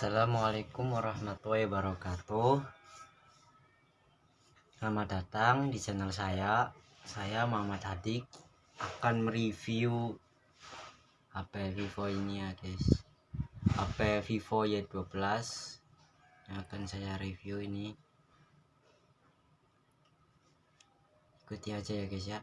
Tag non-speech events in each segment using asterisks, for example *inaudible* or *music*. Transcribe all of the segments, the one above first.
Assalamualaikum warahmatullahi wabarakatuh. Selamat datang di channel saya. Saya Muhammad Hadik. Akan mereview HP Vivo ini ya guys. HP Vivo Y12 Yang akan saya review ini. Ikuti aja ya guys ya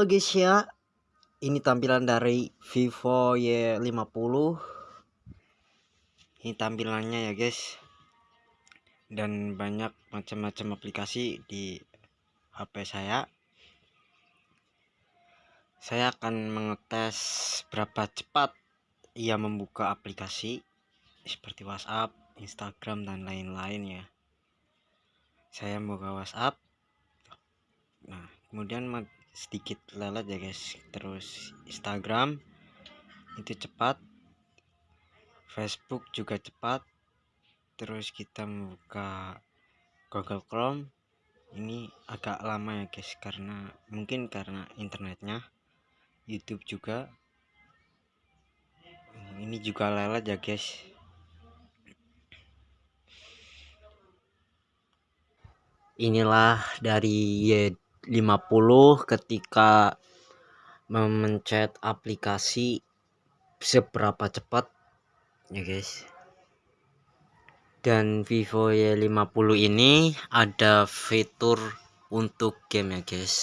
Halo guys ya. Ini tampilan dari Vivo Y50. Ini tampilannya ya guys. Dan banyak macam-macam aplikasi di HP saya. Saya akan mengetes berapa cepat ia membuka aplikasi Seperti WhatsApp, Instagram, dan lain-lain ya. Saya membuka WhatsApp. Nah kemudian sedikit lelet ya guys. Terus Instagram itu cepat. Facebook juga cepat. Terus kita membuka Google Chrome. Ini agak lama ya guys karena mungkin karena internetnya. YouTube juga. Ini juga lelet ya guys. Inilah dari 50 ketika memencet aplikasi seberapa cepat ya guys. Dan Vivo Y50 ini ada fitur untuk game ya guys.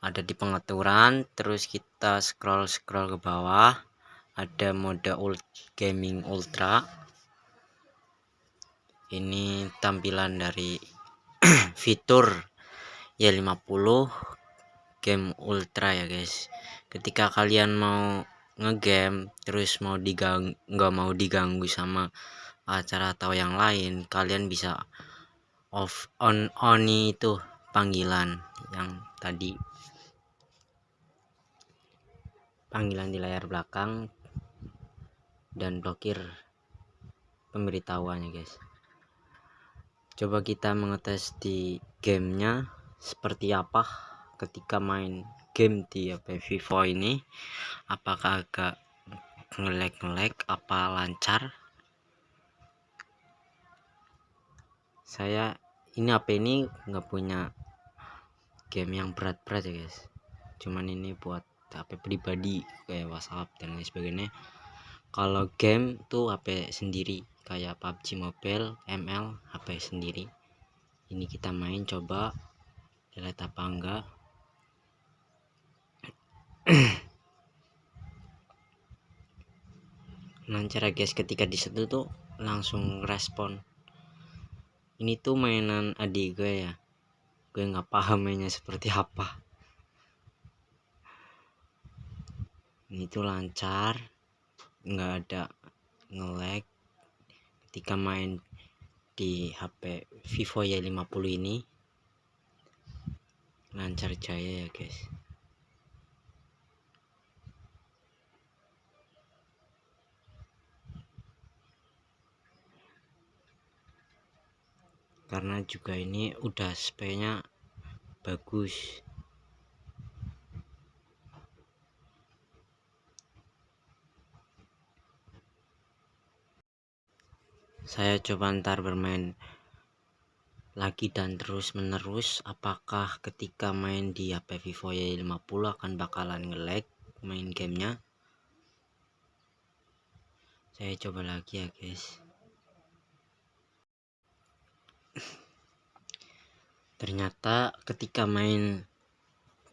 Ada di pengaturan terus kita scroll scroll ke bawah. Ada mode ult gaming ultra. Ini tampilan dari *clears throat* fitur. Ya 50 game ultra ya guys. Ketika kalian mau ngegame terus mau diganggu nggak mau diganggu sama acara atau yang lain kalian bisa off on on itu panggilan yang tadi. Panggilan di layar belakang dan blokir pemberitahuannya guys coba kita mengetes di gamenya seperti apa ketika main game di HP Vivo ini. Apakah agak ngelek-ngelek apa lancar? Saya ini HP ini? Nggak punya game yang berat-berat ya guys. Cuman ini buat HP pribadi kayak WhatsApp dan lain sebagainya kalau game tuh HP sendiri kayak PUBG Mobile ML HP sendiri. Ini kita main coba. Lihat apa enggak. *clears throat* Lancar ya guys ketika disentuh tuh langsung respon. Ini tuh mainan adik gue ya. Gue nggak paham mainnya seperti apa. Ini tuh lancar nggak ada ngelag ketika main di HP Vivo Y50 ini. Lancar jaya ya guys. Karena juga ini udah spray bagus saya coba ntar bermain lagi dan terus menerus apakah ketika main di HP Vivo Y50 akan bakalan ngelag main gamenya? Saya coba lagi ya guys. *clears throat* Ternyata ketika main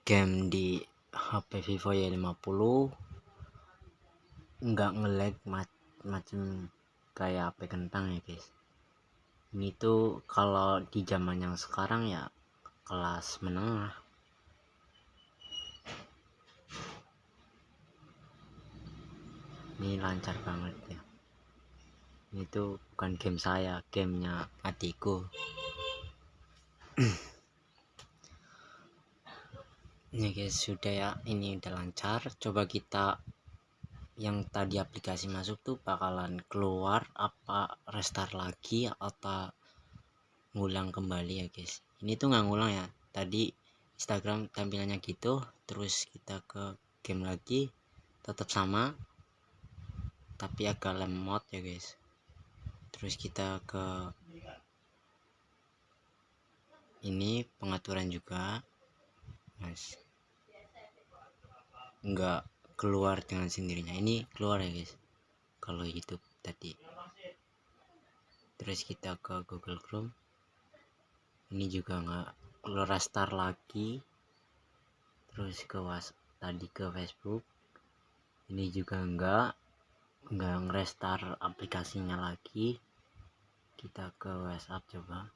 game di HP Vivo Y50 nggak ngelag macam kayak HP kentang ya guys. Ini tuh kalau di zaman yang sekarang ya kelas menengah. Ini lancar banget ya. Ini tuh bukan game saya gamenya adikku. *clears throat* Ini guys sudah ya. Ini udah lancar. Coba kita yang tadi aplikasi masuk tuh bakalan keluar apa restart lagi atau ngulang kembali ya guys? Ini tuh nggak ngulang ya? Tadi Instagram tampilannya gitu terus kita ke game lagi tetap sama tapi agak lemot ya guys. Terus kita ke ini pengaturan juga. Mas. Enggak keluar dengan sendirinya. Ini keluar ya guys. Kalau YouTube tadi. Terus kita ke Google Chrome. Ini juga nggak keluar restart lagi. Terus ke was tadi ke Facebook. Ini juga enggak enggak ngerestart aplikasinya lagi. Kita ke WhatsApp coba.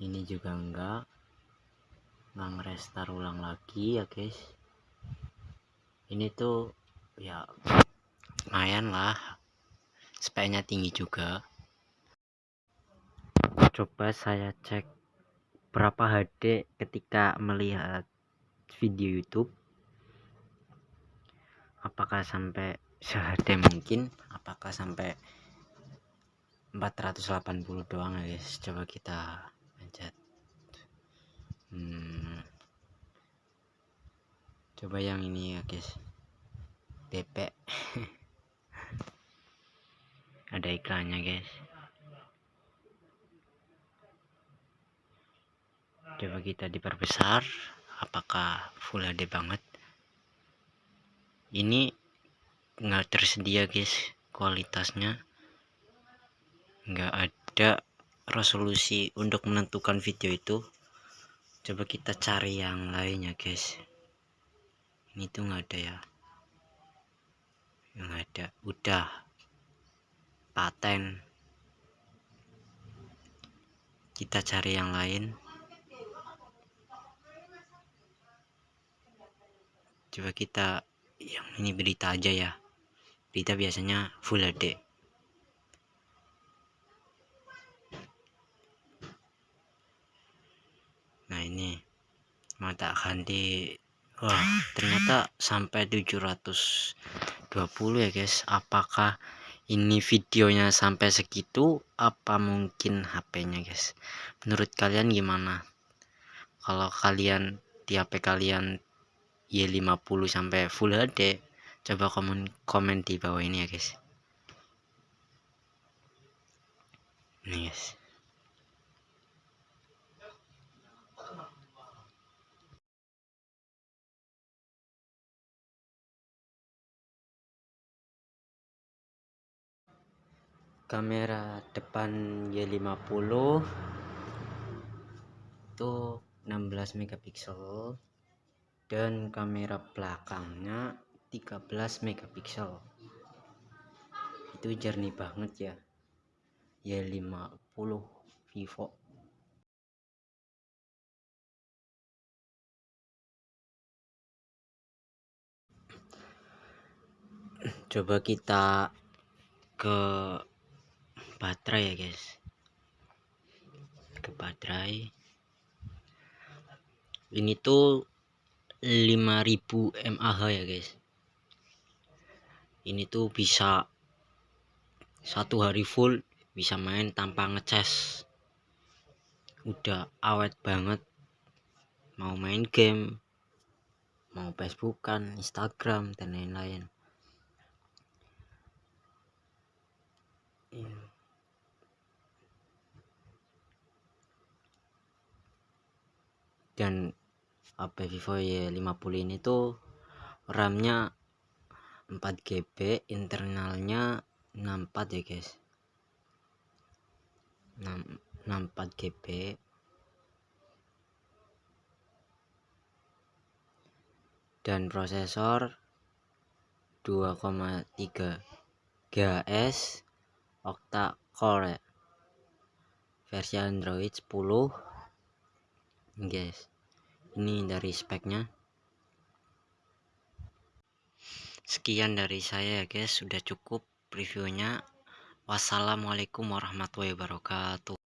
Ini juga enggak nggak ngerestart ulang lagi ya guys ini tuh ya lumayan lah. Speknya tinggi juga. Coba saya cek berapa HD ketika melihat video YouTube. Apakah sampai sehd mungkin? Apakah sampai 480 doang ya guys? Coba kita pencet. Hmm coba yang ini ya guys. DP *laughs* ada iklannya guys. Coba kita diperbesar. Apakah full HD banget? Ini nggak tersedia guys kualitasnya. Nggak ada resolusi untuk menentukan video itu. Coba kita cari yang lainnya guys ini tuh nggak ada ya. Yang ada. Udah. Paten. Kita cari yang lain. Coba kita yang ini berita aja ya. Berita biasanya full HD nah ini. Mata ganti Wah, ternyata sampai 720 ya guys. Apakah ini videonya sampai segitu apa mungkin HP-nya guys? Menurut kalian gimana? Kalau kalian di HP kalian Y50 sampai Full HD, coba komen komen di bawah ini ya guys. Nih guys. Kamera depan Y50 itu 16 megapiksel dan kamera belakangnya 13 megapiksel. Itu jernih banget ya Y50 Vivo. Coba kita ke baterai ya guys. Ke baterai. Ini tuh 5000 mAh ya guys. Ini tuh bisa satu hari full bisa main tanpa ngecas. Udah awet banget. Mau main game mau facebookan instagram dan lain-lain dan HP Vivo Y50 ini tuh RAM-nya 4GB internalnya 64 ya guys. 64 GB dan prosesor 2,3 GHz octa core. Ya. versi Android 10 guys ini dari speknya. Sekian dari saya ya guys sudah cukup reviewnya. Wassalamualaikum warahmatullahi wabarakatuh